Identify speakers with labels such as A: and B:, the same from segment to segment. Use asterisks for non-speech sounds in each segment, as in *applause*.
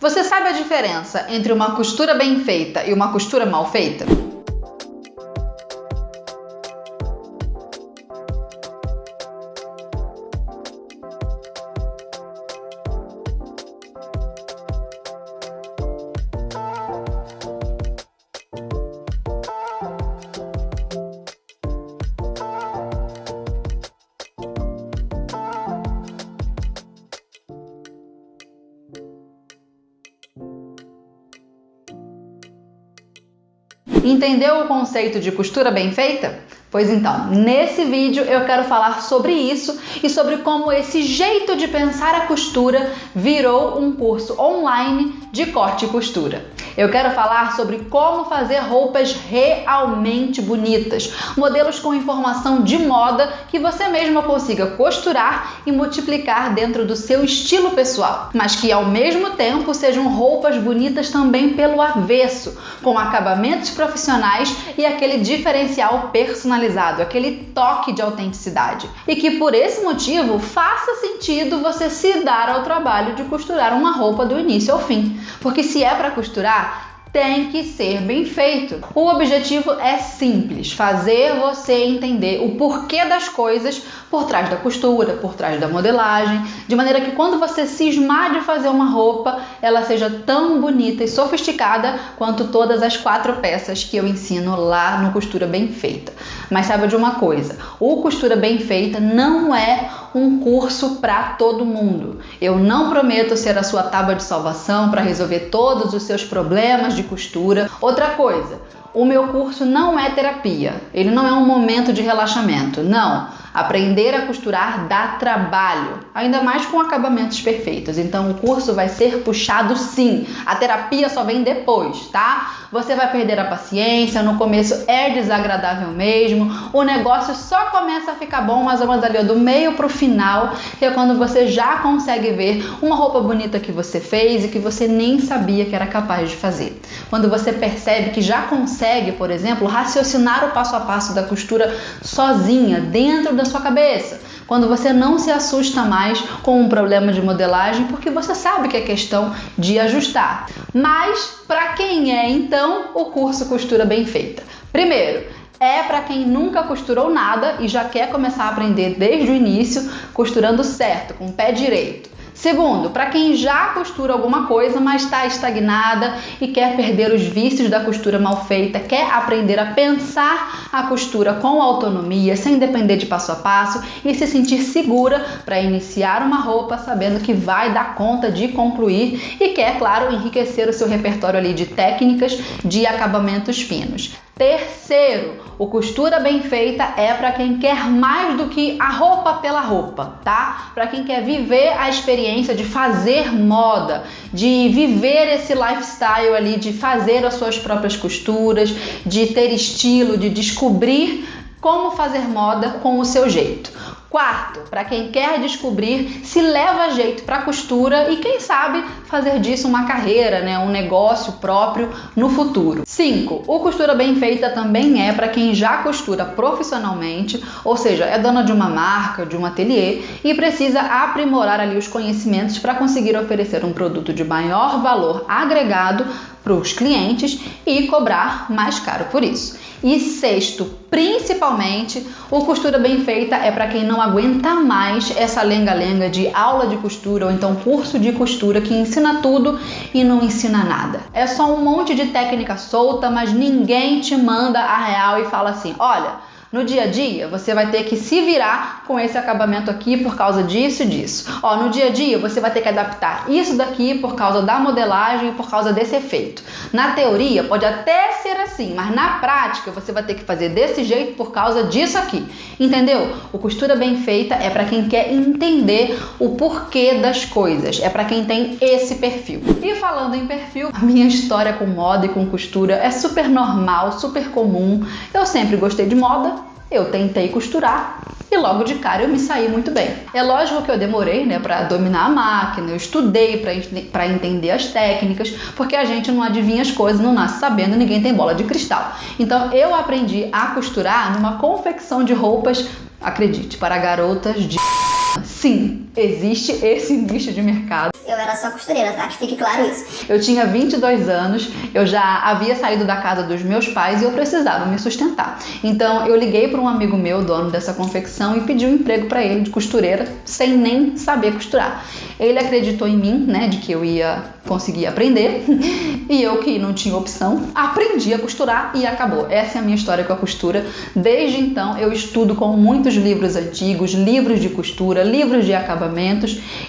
A: Você sabe a diferença entre uma costura bem feita e uma costura mal feita? Entendeu o conceito de costura bem feita? Pois então, nesse vídeo eu quero falar sobre isso e sobre como esse jeito de pensar a costura virou um curso online de corte e costura. Eu quero falar sobre como fazer roupas realmente bonitas, modelos com informação de moda que você mesma consiga costurar e multiplicar dentro do seu estilo pessoal, mas que ao mesmo tempo sejam roupas bonitas também pelo avesso, com acabamentos profissionais e aquele diferencial personalizado, aquele toque de autenticidade. E que por esse motivo faça sentido você se dar ao trabalho de costurar uma roupa do início ao fim. Porque se é para costurar, tá? Tem que ser bem feito. O objetivo é simples: fazer você entender o porquê das coisas por trás da costura, por trás da modelagem, de maneira que quando você cismar de fazer uma roupa, ela seja tão bonita e sofisticada quanto todas as quatro peças que eu ensino lá no Costura Bem Feita. Mas saiba de uma coisa: o Costura Bem Feita não é um curso para todo mundo. Eu não prometo ser a sua tábua de salvação para resolver todos os seus problemas de costura. Outra coisa, o meu curso não é terapia, ele não é um momento de relaxamento, não. Aprender a costurar dá trabalho, ainda mais com acabamentos perfeitos. Então o curso vai ser puxado sim. A terapia só vem depois, tá? Você vai perder a paciência, no começo é desagradável mesmo. O negócio só começa a ficar bom mais ou menos ali do meio pro final, que é quando você já consegue ver uma roupa bonita que você fez e que você nem sabia que era capaz de fazer. Quando você percebe que já consegue, por exemplo, raciocinar o passo a passo da costura sozinha dentro da sua cabeça. Quando você não se assusta mais com um problema de modelagem, porque você sabe que é questão de ajustar. Mas para quem é então o curso Costura Bem Feita? Primeiro, é para quem nunca costurou nada e já quer começar a aprender desde o início, costurando certo, com o pé direito. Segundo, para quem já costura alguma coisa, mas está estagnada e quer perder os vícios da costura mal feita, quer aprender a pensar a costura com autonomia, sem depender de passo a passo e se sentir segura para iniciar uma roupa sabendo que vai dar conta de concluir e quer, claro, enriquecer o seu repertório ali de técnicas de acabamentos finos. Terceiro, o costura bem feita é para quem quer mais do que a roupa pela roupa, tá? Para quem quer viver a experiência de fazer moda, de viver esse lifestyle ali, de fazer as suas próprias costuras, de ter estilo, de descobrir como fazer moda com o seu jeito. Quarto, para quem quer descobrir se leva jeito para costura e quem sabe fazer disso uma carreira, né, um negócio próprio no futuro. Cinco, o costura bem feita também é para quem já costura profissionalmente, ou seja, é dona de uma marca, de um ateliê e precisa aprimorar ali os conhecimentos para conseguir oferecer um produto de maior valor agregado para os clientes e cobrar mais caro por isso. E sexto, principalmente, o costura bem feita é para quem não aguenta mais essa lenga-lenga de aula de costura ou então curso de costura que ensina tudo e não ensina nada. É só um monte de técnica solta, mas ninguém te manda a real e fala assim: olha no dia a dia, você vai ter que se virar com esse acabamento aqui por causa disso e disso. Ó, no dia a dia, você vai ter que adaptar isso daqui por causa da modelagem e por causa desse efeito. Na teoria, pode até ser assim, mas na prática, você vai ter que fazer desse jeito por causa disso aqui. Entendeu? O costura bem feita é para quem quer entender o porquê das coisas, é para quem tem esse perfil. E falando em perfil, a minha história com moda e com costura é super normal, super comum. Eu sempre gostei de moda, eu tentei costurar e logo de cara eu me saí muito bem. É lógico que eu demorei, né, para dominar a máquina, eu estudei para entender as técnicas, porque a gente não adivinha as coisas, não nasce sabendo, ninguém tem bola de cristal. Então eu aprendi a costurar numa confecção de roupas, acredite, para garotas de *laughs* Sim, existe esse nicho de mercado
B: eu era só costureira, tá? Que fique claro isso.
A: Eu tinha 22 anos, eu já havia saído da casa dos meus pais e eu precisava me sustentar. Então eu liguei para um amigo meu, dono dessa confecção, e pedi um emprego para ele de costureira, sem nem saber costurar. Ele acreditou em mim, né, de que eu ia conseguir aprender, *laughs* e eu que não tinha opção, aprendi a costurar e acabou. Essa é a minha história com a costura. Desde então eu estudo com muitos livros antigos, livros de costura, livros de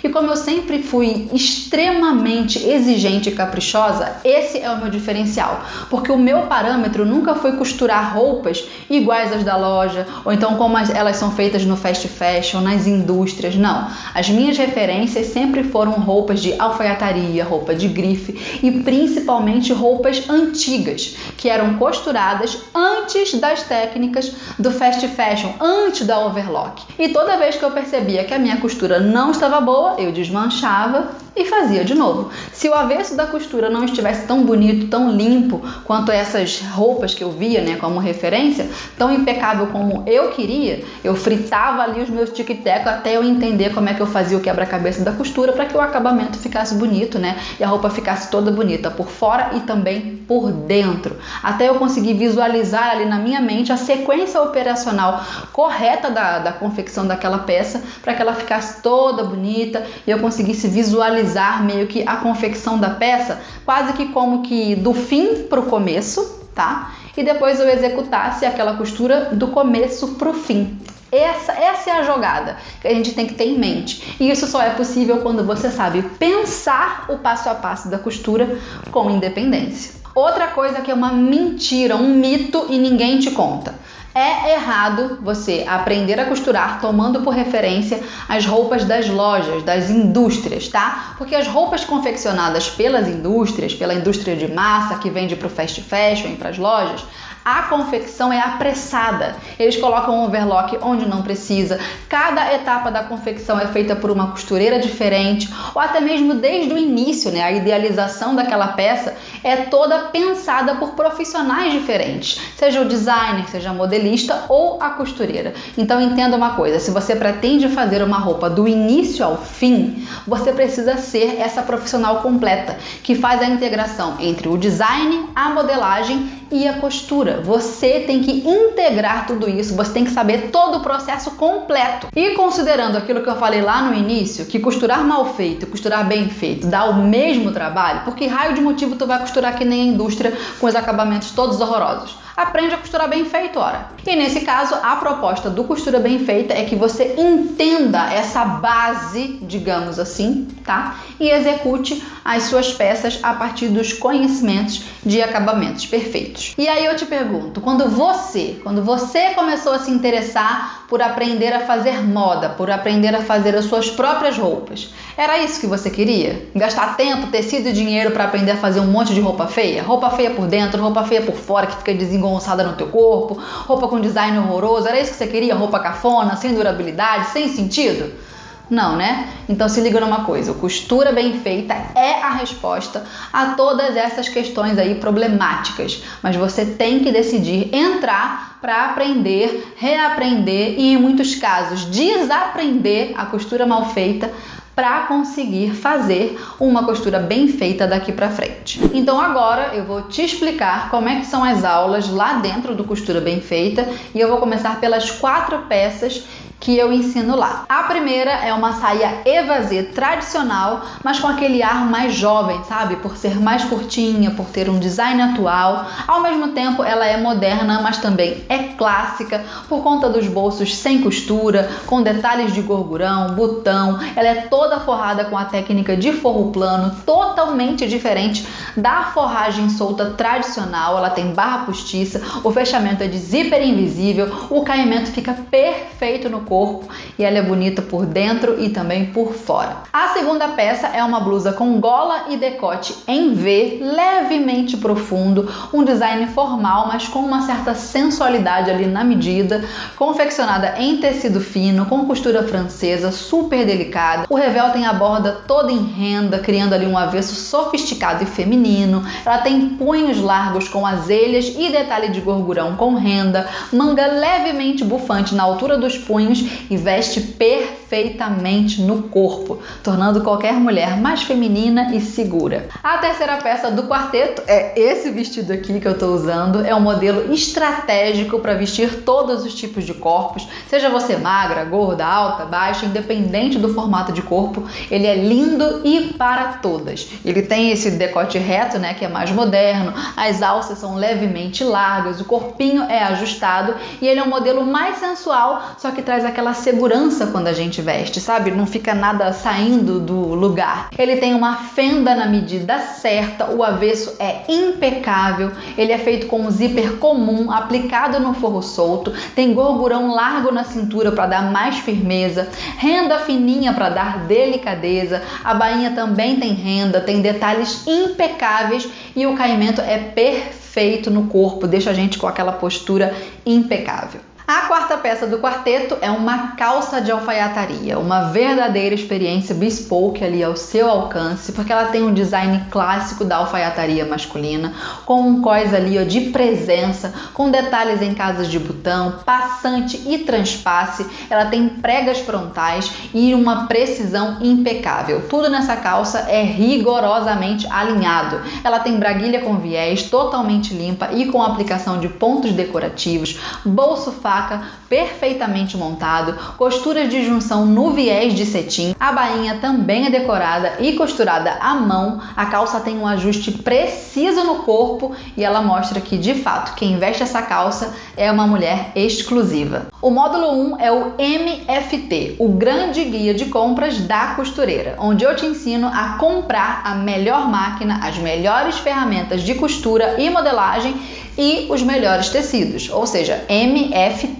A: e como eu sempre fui extremamente exigente e caprichosa, esse é o meu diferencial, porque o meu parâmetro nunca foi costurar roupas iguais às da loja, ou então como elas são feitas no fast fashion, nas indústrias, não. As minhas referências sempre foram roupas de alfaiataria, roupa de grife e principalmente roupas antigas, que eram costuradas antes das técnicas do fast fashion, antes da overlock. E toda vez que eu percebia que a minha costura não estava boa, eu desmanchava e fazia de novo. Se o avesso da costura não estivesse tão bonito, tão limpo quanto essas roupas que eu via, né, como referência, tão impecável como eu queria, eu fritava ali os meus tic-tac até eu entender como é que eu fazia o quebra-cabeça da costura para que o acabamento ficasse bonito, né, e a roupa ficasse toda bonita por fora e também por dentro, até eu conseguir visualizar ali na minha mente a sequência operacional correta da, da confecção daquela peça para que ela ficasse toda bonita e eu conseguisse visualizar meio que a confecção da peça, quase que como que do fim para o começo, tá? E depois eu executasse aquela costura do começo para o fim. Essa, essa é a jogada que a gente tem que ter em mente. E isso só é possível quando você sabe pensar o passo a passo da costura com independência. Outra coisa que é uma mentira, um mito e ninguém te conta. É errado você aprender a costurar tomando por referência as roupas das lojas, das indústrias, tá? Porque as roupas confeccionadas pelas indústrias, pela indústria de massa que vende para o fast fashion e para as lojas, a confecção é apressada. Eles colocam um overlock onde não precisa. Cada etapa da confecção é feita por uma costureira diferente, ou até mesmo desde o início, né? A idealização daquela peça é toda pensada por profissionais diferentes, seja o designer, seja a modelista ou a costureira. Então entenda uma coisa, se você pretende fazer uma roupa do início ao fim, você precisa ser essa profissional completa, que faz a integração entre o design, a modelagem e a costura. Você tem que integrar tudo isso, você tem que saber todo o processo completo. E considerando aquilo que eu falei lá no início, que costurar mal feito e costurar bem feito dá o mesmo trabalho, porque raio de motivo tu vai costurar que nem a indústria com os acabamentos todos horrorosos? Aprende a costura bem feito, ora. E nesse caso, a proposta do costura bem feita é que você entenda essa base, digamos assim, tá? E execute as suas peças a partir dos conhecimentos de acabamentos perfeitos. E aí eu te pergunto, quando você, quando você começou a se interessar por aprender a fazer moda, por aprender a fazer as suas próprias roupas, era isso que você queria? Gastar tempo, tecido e dinheiro para aprender a fazer um monte de roupa feia? Roupa feia por dentro, roupa feia por fora que fica desengonçada no teu corpo, roupa com design horroroso, era isso que você queria? Roupa cafona, sem durabilidade, sem sentido? Não, né? Então se liga numa coisa, costura bem feita é a resposta a todas essas questões aí problemáticas, mas você tem que decidir entrar para aprender, reaprender e em muitos casos desaprender a costura mal feita para conseguir fazer uma costura bem feita daqui para frente. Então agora eu vou te explicar como é que são as aulas lá dentro do costura bem feita e eu vou começar pelas quatro peças que eu ensino lá. A primeira é uma saia evasê tradicional, mas com aquele ar mais jovem, sabe? Por ser mais curtinha, por ter um design atual. Ao mesmo tempo, ela é moderna, mas também é clássica por conta dos bolsos sem costura, com detalhes de gorgurão, botão. Ela é toda forrada com a técnica de forro plano, totalmente diferente da forragem solta tradicional. Ela tem barra postiça, o fechamento é de zíper invisível, o caimento fica perfeito no corpo e ela é bonita por dentro e também por fora. A segunda peça é uma blusa com gola e decote em V, levemente profundo, um design formal, mas com uma certa sensualidade ali na medida, confeccionada em tecido fino, com costura francesa, super delicada. O revel tem a borda toda em renda, criando ali um avesso sofisticado e feminino. Ela tem punhos largos com azelhas e detalhe de gorgurão com renda, manga levemente bufante na altura dos punhos e veste perfeitamente perfeitamente no corpo, tornando qualquer mulher mais feminina e segura. A terceira peça do quarteto é esse vestido aqui que eu estou usando, é um modelo estratégico para vestir todos os tipos de corpos, seja você magra, gorda, alta, baixa, independente do formato de corpo, ele é lindo e para todas. Ele tem esse decote reto, né, que é mais moderno, as alças são levemente largas, o corpinho é ajustado e ele é um modelo mais sensual, só que traz aquela segurança quando a gente veste, sabe? Não fica nada saindo do lugar. Ele tem uma fenda na medida certa, o avesso é impecável, ele é feito com um zíper comum aplicado no forro solto, tem gorgurão largo na cintura para dar mais firmeza, renda fininha para dar delicadeza, a bainha também tem renda, tem detalhes impecáveis e o caimento é perfeito no corpo, deixa a gente com aquela postura impecável. A quarta peça do quarteto é uma calça de alfaiataria, uma verdadeira experiência bespoke ali ao seu alcance, porque ela tem um design clássico da alfaiataria masculina, com um cós ali ó, de presença, com detalhes em casas de botão, passante e transpasse. Ela tem pregas frontais e uma precisão impecável. Tudo nessa calça é rigorosamente alinhado. Ela tem braguilha com viés, totalmente limpa e com aplicação de pontos decorativos, bolso fácil perfeitamente montado, costuras de junção no viés de cetim. A bainha também é decorada e costurada à mão. A calça tem um ajuste preciso no corpo e ela mostra que, de fato, quem veste essa calça é uma mulher exclusiva. O módulo 1 é o MFT, o grande guia de compras da costureira, onde eu te ensino a comprar a melhor máquina, as melhores ferramentas de costura e modelagem e os melhores tecidos, ou seja, MFT,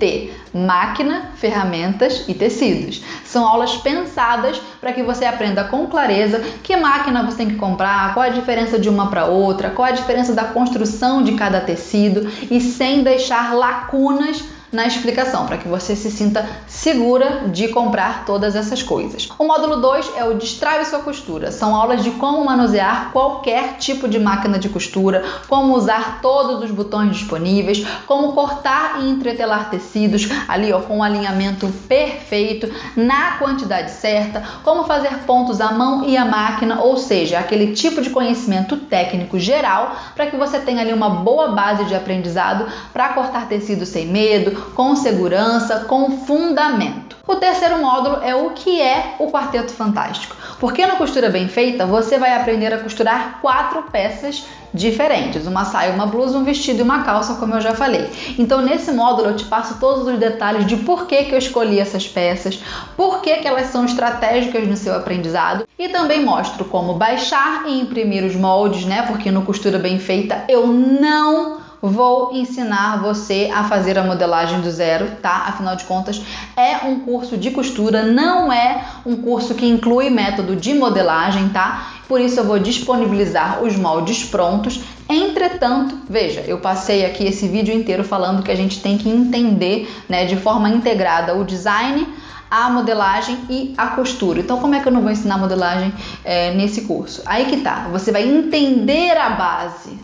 A: máquina, ferramentas e tecidos. São aulas pensadas para que você aprenda com clareza que máquina você tem que comprar, qual a diferença de uma para outra, qual a diferença da construção de cada tecido e sem deixar lacunas na explicação, para que você se sinta segura de comprar todas essas coisas. O módulo 2 é o Destrave sua costura. São aulas de como manusear qualquer tipo de máquina de costura, como usar todos os botões disponíveis, como cortar e entretelar tecidos ali ó, com o alinhamento perfeito, na quantidade certa, como fazer pontos à mão e à máquina, ou seja, aquele tipo de conhecimento técnico geral para que você tenha ali uma boa base de aprendizado para cortar tecido sem medo, com segurança, com fundamento. O terceiro módulo é o que é o Quarteto Fantástico. Porque na costura bem feita, você vai aprender a costurar quatro peças diferentes: uma saia, uma blusa, um vestido e uma calça, como eu já falei. Então, nesse módulo, eu te passo todos os detalhes de por que, que eu escolhi essas peças, por que, que elas são estratégicas no seu aprendizado e também mostro como baixar e imprimir os moldes, né? Porque no costura bem feita eu não vou ensinar você a fazer a modelagem do zero, tá? Afinal de contas, é um curso de costura, não é um curso que inclui método de modelagem, tá? Por isso eu vou disponibilizar os moldes prontos. Entretanto, veja, eu passei aqui esse vídeo inteiro falando que a gente tem que entender, né, de forma integrada o design, a modelagem e a costura. Então, como é que eu não vou ensinar modelagem é, nesse curso? Aí que tá, você vai entender a base,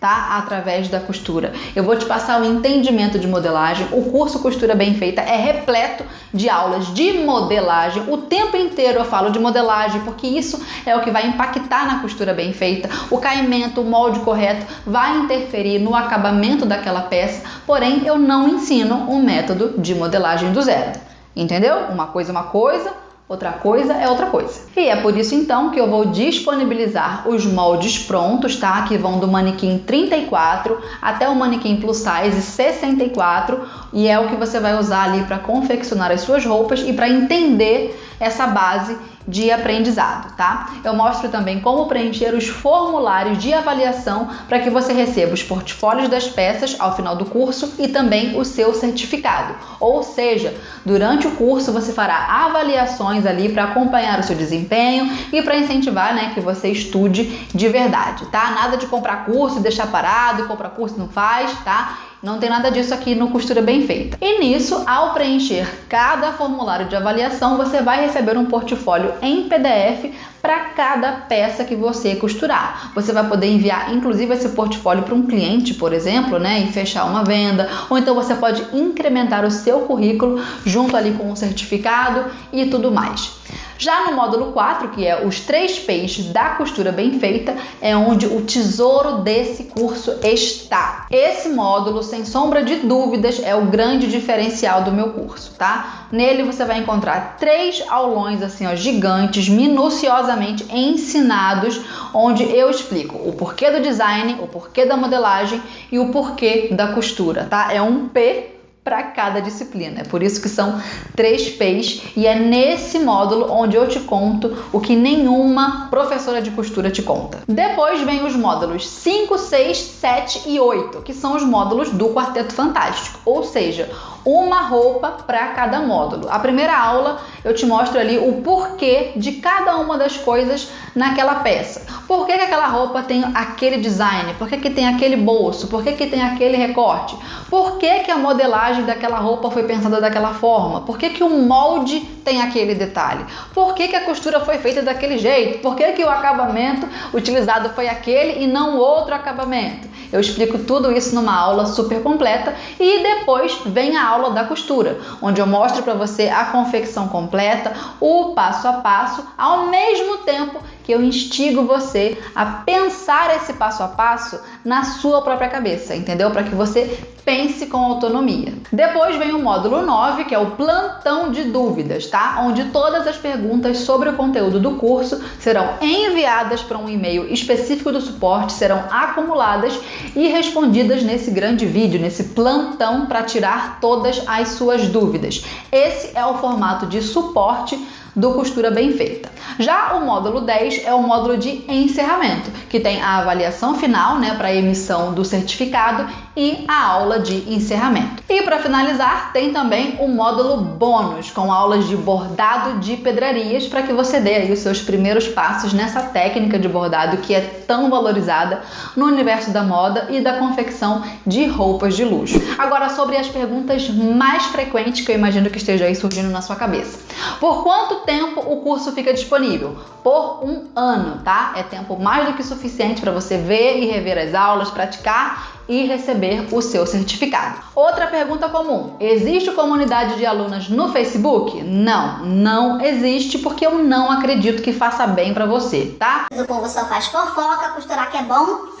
A: tá? Através da costura. Eu vou te passar o entendimento de modelagem. O curso Costura Bem Feita é repleto de aulas de modelagem. O tempo inteiro eu falo de modelagem, porque isso é o que vai impactar na costura bem feita. O caimento, o molde correto vai interferir no acabamento daquela peça, porém eu não ensino um método de modelagem do zero. Entendeu? Uma coisa é uma coisa, Outra coisa é outra coisa. E é por isso então que eu vou disponibilizar os moldes prontos, tá? Que vão do manequim 34 até o manequim plus size 64 e é o que você vai usar ali para confeccionar as suas roupas e para entender essa base de aprendizado, tá? Eu mostro também como preencher os formulários de avaliação para que você receba os portfólios das peças ao final do curso e também o seu certificado. Ou seja, durante o curso você fará avaliações ali para acompanhar o seu desempenho e para incentivar, né, que você estude de verdade, tá? Nada de comprar curso e deixar parado comprar curso não faz, tá? Não tem nada disso aqui no Costura Bem Feita. E nisso, ao preencher cada formulário de avaliação, você vai receber um portfólio em PDF para cada peça que você costurar. Você vai poder enviar, inclusive, esse portfólio para um cliente, por exemplo, né, e fechar uma venda, ou então você pode incrementar o seu currículo junto ali com um certificado e tudo mais. Já no módulo 4, que é os três P's da costura bem feita, é onde o tesouro desse curso está. Esse módulo, sem sombra de dúvidas, é o grande diferencial do meu curso, tá? Nele você vai encontrar três aulões assim, ó, gigantes, minuciosamente ensinados, onde eu explico o porquê do design, o porquê da modelagem e o porquê da costura, tá? É um P para cada disciplina. É por isso que são três P's e é nesse módulo onde eu te conto o que nenhuma professora de costura te conta. Depois vem os módulos 5, 6, 7 e 8, que são os módulos do Quarteto Fantástico, ou seja, uma roupa para cada módulo. A primeira aula eu te mostro ali o porquê de cada uma das coisas naquela peça. Por que, que aquela roupa tem aquele design? Por que, que tem aquele bolso? Por que, que tem aquele recorte? Por que, que a modelagem daquela roupa foi pensada daquela forma? Por que, que o molde tem aquele detalhe? Por que, que a costura foi feita daquele jeito? Por que, que o acabamento utilizado foi aquele e não outro acabamento? Eu explico tudo isso numa aula super completa e depois vem a aula da costura, onde eu mostro para você a confecção completa, o passo a passo, ao mesmo tempo que eu instigo você a pensar esse passo a passo na sua própria cabeça, entendeu? Para que você pense com autonomia. Depois vem o módulo 9, que é o plantão de dúvidas, tá? Onde todas as perguntas sobre o conteúdo do curso serão enviadas para um e-mail específico do suporte, serão acumuladas e respondidas nesse grande vídeo, nesse plantão para tirar todas as suas dúvidas. Esse é o formato de suporte do Costura Bem Feita. Já o módulo 10 é o módulo de encerramento, que tem a avaliação final né, para emissão do certificado e a aula de encerramento. E para finalizar, tem também o módulo bônus, com aulas de bordado de pedrarias para que você dê aí os seus primeiros passos nessa técnica de bordado que é tão valorizada no universo da moda e da confecção de roupas de luxo. Agora sobre as perguntas mais frequentes que eu imagino que esteja aí surgindo na sua cabeça. Por quanto tempo o curso fica disponível? Por um ano, tá? É tempo mais do que suficiente para você ver e rever as aulas, praticar e receber o seu certificado. Outra pergunta comum: existe comunidade de alunas no Facebook? Não, não existe porque eu não acredito que faça bem para você, tá?
B: O povo só faz fofoca, costurar que é bom,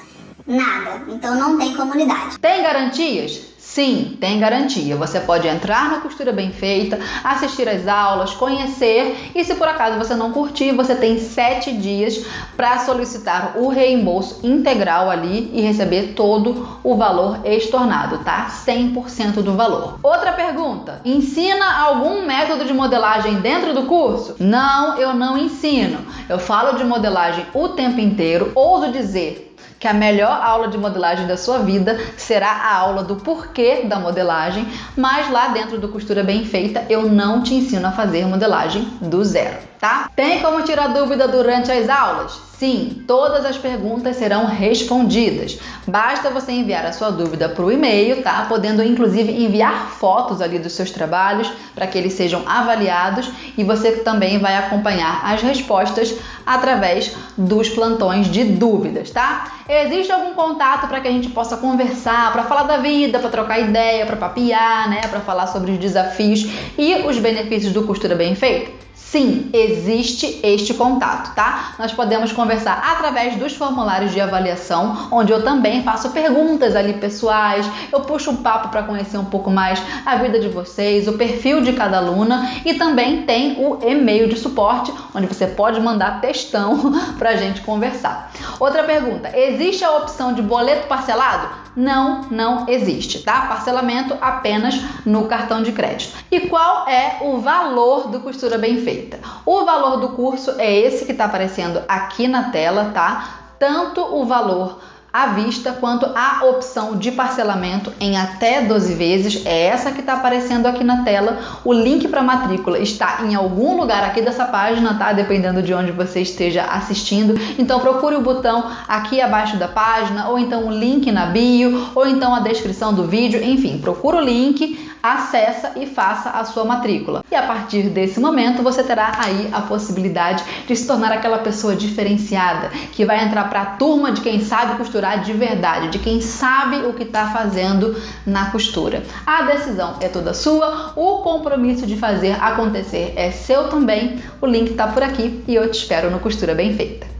B: nada. Então não tem comunidade.
A: Tem garantias? Sim, tem garantia. Você pode entrar na costura bem feita, assistir às aulas, conhecer e se por acaso você não curtir, você tem sete dias para solicitar o reembolso integral ali e receber todo o valor estornado, tá? 100% do valor. Outra pergunta: ensina algum método de modelagem dentro do curso? Não, eu não ensino. Eu falo de modelagem o tempo inteiro, ouso dizer que a melhor aula de modelagem da sua vida será a aula do porquê da modelagem, mas lá dentro do Costura Bem Feita eu não te ensino a fazer modelagem do zero, tá? Tem como tirar dúvida durante as aulas? Sim, todas as perguntas serão respondidas. Basta você enviar a sua dúvida para o e-mail, tá? Podendo inclusive enviar fotos ali dos seus trabalhos para que eles sejam avaliados e você também vai acompanhar as respostas através dos plantões de dúvidas, tá? Existe algum contato para que a gente possa conversar, para falar da vida, para trocar ideia, para papiar, né? Para falar sobre os desafios e os benefícios do costura bem feita? Sim, existe este contato, tá? Nós podemos conversar através dos formulários de avaliação, onde eu também faço perguntas ali pessoais, eu puxo um papo para conhecer um pouco mais a vida de vocês, o perfil de cada aluna e também tem o e-mail de suporte, onde você pode mandar textão *laughs* para a gente conversar. Outra pergunta: existe a opção de boleto parcelado? Não, não existe, tá? Parcelamento apenas no cartão de crédito. E qual é o valor do costura bem feita? O valor do curso é esse que está aparecendo aqui na tela, tá? Tanto o valor à vista quanto à opção de parcelamento em até 12 vezes. É essa que está aparecendo aqui na tela. O link para matrícula está em algum lugar aqui dessa página, tá? Dependendo de onde você esteja assistindo. Então procure o botão aqui abaixo da página, ou então o link na bio, ou então a descrição do vídeo. Enfim, procura o link, acessa e faça a sua matrícula. E a partir desse momento você terá aí a possibilidade de se tornar aquela pessoa diferenciada que vai entrar para a turma de quem sabe costurar de verdade, de quem sabe o que está fazendo na costura. A decisão é toda sua, o compromisso de fazer acontecer é seu também. O link está por aqui e eu te espero no Costura Bem Feita.